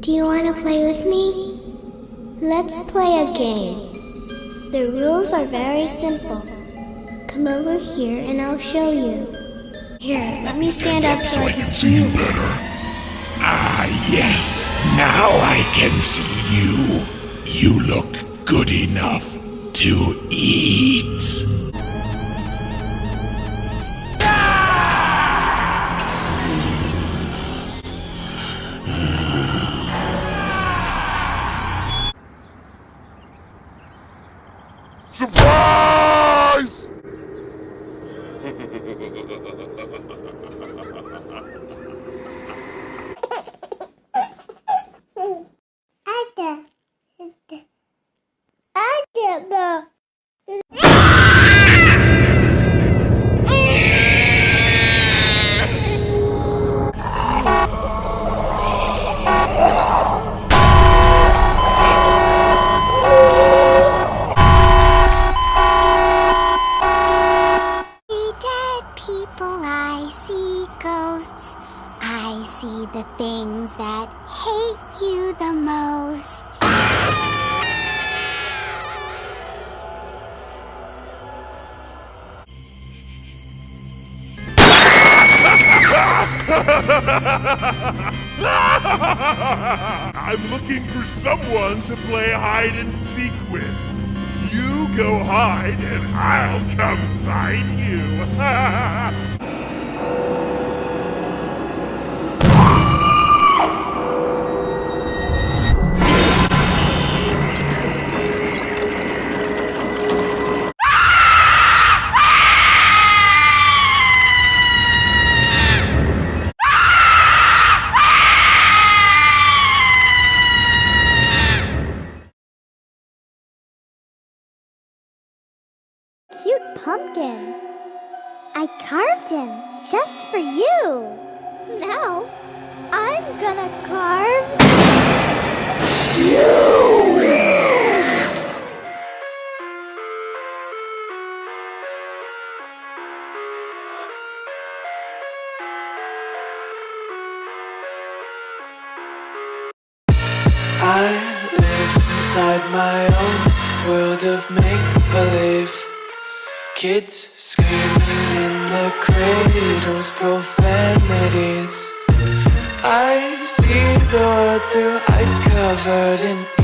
Do you want to play with me? Let's play a game. The rules are very simple. Come over here and I'll show you. Here, let me stand up so I can see you better. Ah, yes. Now I can see you. You look good enough to eat. Surprise! people, I see ghosts. I see the things that hate you the most. I'm looking for someone to play hide and seek with. You go hide and I'll come find you. Cute pumpkin. I carved him just for you. Now, I'm gonna carve. You! I live inside my own world of make-believe Kids screaming in the cradles, profanities. I see the world through eyes covered in